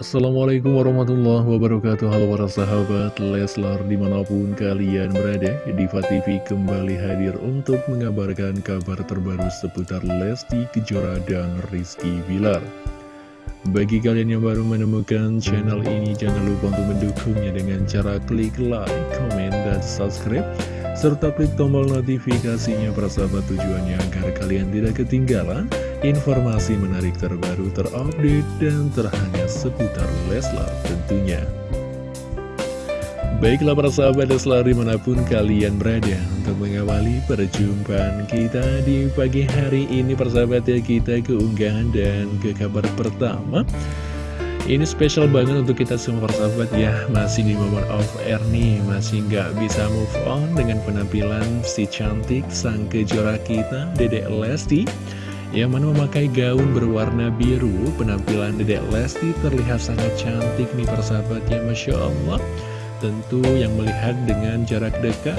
Assalamualaikum warahmatullahi wabarakatuh. Halo para sahabat Leslar di mana pun kalian berada Diva TV kembali hadir untuk mengabarkan kabar terbaru seputar Lesti Kejora dan Rizky Bilar. Bagi kalian yang baru menemukan channel ini Jangan lupa untuk mendukungnya dengan cara klik like, komen, dan subscribe serta klik tombol notifikasinya persahabat tujuannya agar kalian tidak ketinggalan informasi menarik terbaru terupdate dan terhangat seputar Leslar tentunya. Baiklah para sahabat Leslar di mana pun kalian berada untuk mengawali perjumpaan kita di pagi hari ini persahabat ya kita keunggahan dan ke kabar pertama. Ini spesial banget untuk kita semua persahabat ya. Masih di momen of air nih Masih nggak bisa move on dengan penampilan si cantik sang kejora kita Dedek Lesti Yang mana memakai gaun berwarna biru Penampilan Dedek Lesti terlihat sangat cantik nih persahabat ya Masya Allah Tentu yang melihat dengan jarak dekat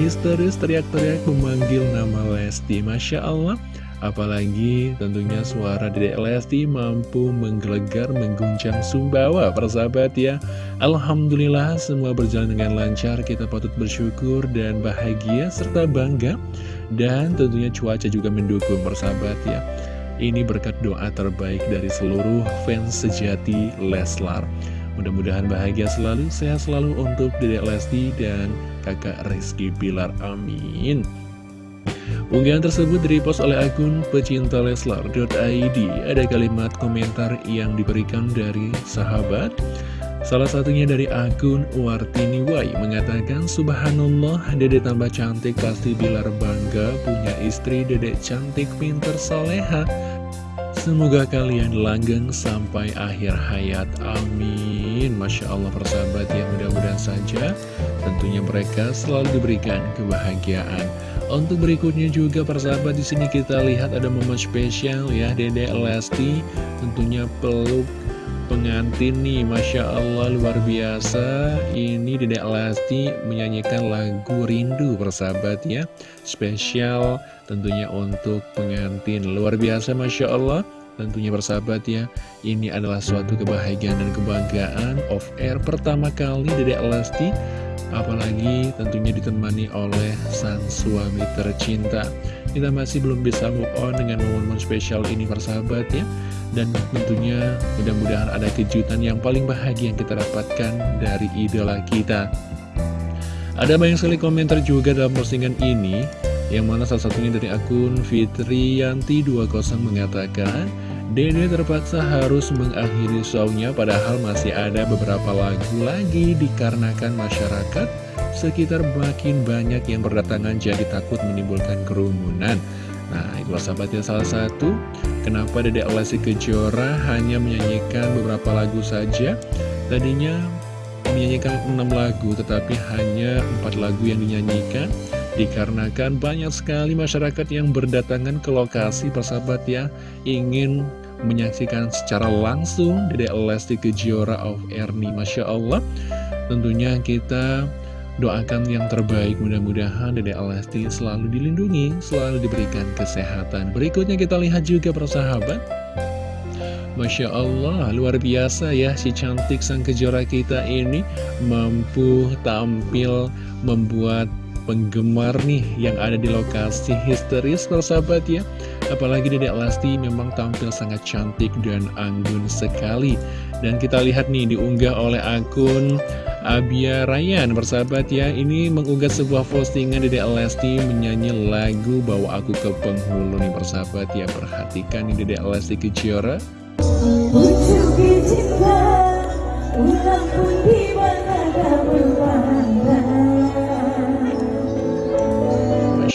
Histeris teriak-teriak memanggil nama Lesti Masya Allah Apalagi tentunya suara Dedek Lesti mampu menggelegar, mengguncang Sumbawa, persahabat ya. Alhamdulillah semua berjalan dengan lancar, kita patut bersyukur dan bahagia serta bangga. Dan tentunya cuaca juga mendukung, persahabat ya. Ini berkat doa terbaik dari seluruh fans sejati Leslar. Mudah-mudahan bahagia selalu, sehat selalu untuk Dedek Lesti dan kakak Rizky Bilar. Amin. Unggahan tersebut direpost oleh akun pecinta Leslar.id. Ada kalimat komentar yang diberikan dari sahabat. Salah satunya dari akun Wartini Wai mengatakan Subhanallah dedek tambah cantik pasti Bilar bangga punya istri dedek cantik pinter soleha. Semoga kalian langgeng sampai akhir hayat. Amin. Masya Allah persahabat yang mudah-mudahan saja Tentunya mereka selalu diberikan kebahagiaan. Untuk berikutnya juga persahabat di sini kita lihat ada momen spesial ya Dede Lesti tentunya peluk pengantin nih Masya Allah luar biasa. Ini Dede Lesti menyanyikan lagu Rindu persahabat ya. Spesial tentunya untuk pengantin. Luar biasa Masya Allah Tentunya persahabat ya. Ini adalah suatu kebahagiaan dan kebanggaan Of air pertama kali Dede Lesti Apalagi tentunya ditemani oleh sang suami tercinta. Kita masih belum bisa move on dengan momen-momen spesial ini persahabat ya. Dan tentunya mudah-mudahan ada kejutan yang paling bahagia yang kita dapatkan dari idola kita. Ada banyak sekali komentar juga dalam postingan ini Yang mana salah satunya dari akun Fitriyanti20 mengatakan Dede terpaksa harus mengakhiri shownya padahal masih ada beberapa lagu lagi dikarenakan masyarakat sekitar makin banyak yang berdatangan jadi takut menimbulkan kerumunan. Nah, itu sahabatnya salah satu kenapa Dede Lesti Kejora hanya menyanyikan beberapa lagu saja. Tadinya menyanyikan 6 lagu tetapi hanya 4 lagu yang dinyanyikan dikarenakan banyak sekali masyarakat yang berdatangan ke lokasi persahabat ya ingin menyaksikan secara langsung Dede Lesti Kejora of Erni Masya Allah. Tentunya kita doakan yang terbaik. Mudah-mudahan Dede Lesti selalu dilindungi selalu diberikan kesehatan. Berikutnya kita lihat juga persahabat. Masya Allah, luar biasa ya si cantik sang kejora kita ini. Mampu tampil membuat penggemar nih yang ada di lokasi histeris persahabat ya. Apalagi Dedek Lesti memang tampil sangat cantik dan anggun sekali. Dan kita lihat nih diunggah oleh akun Abia Ryan persahabat ya. Ini mengunggah sebuah postingan Dedek Lesti menyanyi lagu Bawa Aku ke Penghulu nih persahabat ya. Perhatikan nih Dedek Lesti Kejora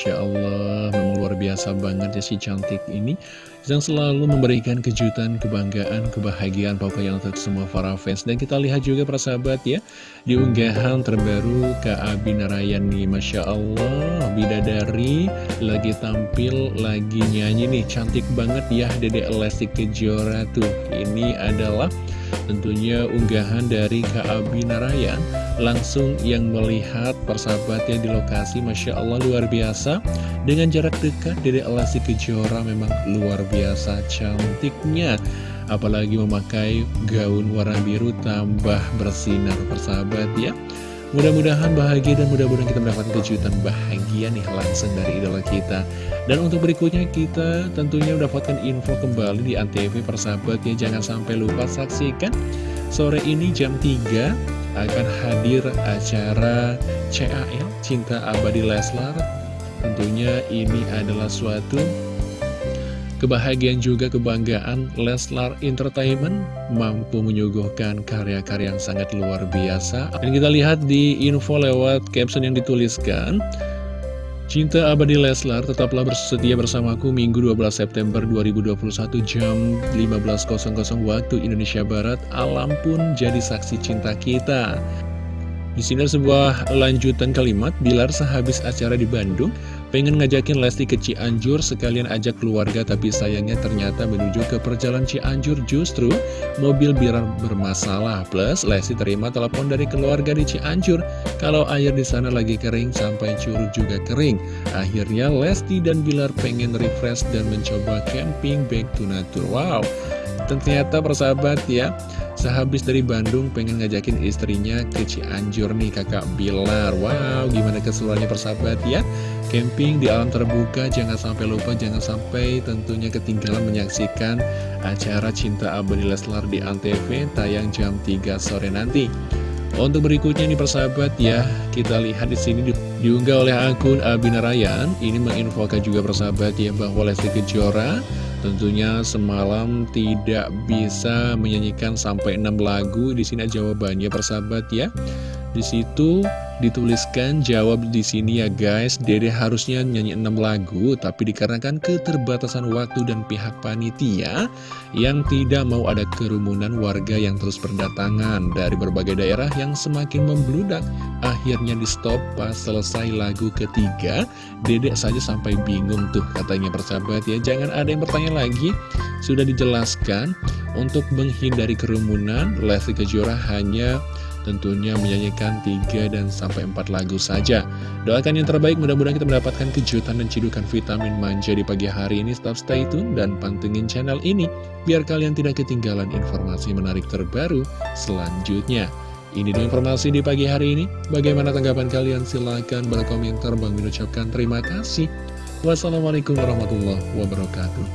Masya Allah, memang luar biasa banget ya si cantik ini. Yang selalu memberikan kejutan, kebanggaan, kebahagiaan pokoknya untuk semua para fans. Dan kita lihat juga para sahabat ya Di unggahan terbaru Kak Abi Narayani Masya Allah, Bidadari lagi tampil, lagi nyanyi nih. Cantik banget ya Dede Lesti Kejora. Tuh Ini adalah Tentunya unggahan dari Kak Abi Narayan Langsung yang melihat persahabatnya di lokasi Masya Allah luar biasa. Dengan jarak dekat dari Alasi Kejora memang luar biasa cantiknya. Apalagi memakai gaun warna biru tambah bersinar persahabat ya. Mudah-mudahan bahagia dan mudah-mudahan kita mendapatkan kejutan bahagia nih langsung dari idola kita. Dan untuk berikutnya kita tentunya mendapatkan info kembali di Antv persahabat ya. Jangan sampai lupa saksikan Sore ini jam 3 akan hadir acara CAL Cinta Abadi Leslar Tentunya ini adalah suatu Kebahagiaan juga kebanggaan Leslar Entertainment mampu menyuguhkan karya-karya yang sangat luar biasa. Dan kita lihat di info lewat caption yang dituliskan, Cinta abadi Leslar tetaplah bersedia bersamaku Minggu 12 September 2021 jam 15.00 waktu Indonesia Barat. Alam pun jadi saksi cinta kita. Di sini sebuah lanjutan kalimat, Bilar sehabis acara di Bandung, pengen ngajakin Lesti ke Cianjur sekalian ajak keluarga tapi sayangnya ternyata menuju ke perjalanan Cianjur justru mobil Bilar bermasalah. Plus Lesti terima telepon dari keluarga di Cianjur kalau air di sana lagi kering sampai curug juga kering. Akhirnya Lesti dan Bilar pengen refresh dan mencoba camping back to nature. Wow, ternyata persahabat ya Sehabis dari Bandung pengen ngajakin istrinya ke Cianjur nih kakak Bilar. Wow gimana keseruannya persahabat ya? Camping di alam terbuka jangan sampai lupa jangan sampai tentunya ketinggalan menyaksikan acara Cinta Abadi Leslar di Antv tayang jam 3 sore nanti. Untuk berikutnya nih persahabat ya, kita lihat di sini di, diunggah oleh akun Abinarayan. Ini menginfokan juga persahabat ya bahwa Lesti Kejora Tentunya semalam tidak bisa menyanyikan sampai 6 lagu. Di sini jawabannya persahabat ya. Di situ dituliskan jawab di sini ya guys. Dede harusnya nyanyi 6 lagu, tapi dikarenakan keterbatasan waktu dan pihak panitia yang tidak mau ada kerumunan warga yang terus berdatangan dari berbagai daerah yang semakin membludak, akhirnya di stop pas selesai lagu ketiga. Dedek saja sampai bingung tuh katanya persahabat ya. Jangan ada yang bertanya lagi. Sudah dijelaskan untuk menghindari kerumunan, Lesti Kejora hanya tentunya menyanyikan 3 dan sampai 4 lagu saja. Doakan yang terbaik, mudah-mudahan kita mendapatkan kejutan dan cidukan vitamin manja di pagi hari ini. Stop stay tune dan pantengin channel ini, biar kalian tidak ketinggalan informasi menarik terbaru selanjutnya. Ini dulu informasi di pagi hari ini. Bagaimana tanggapan kalian? Silahkan berkomentar. Bang mengucapkan terima kasih. Wassalamualaikum warahmatullahi wabarakatuh.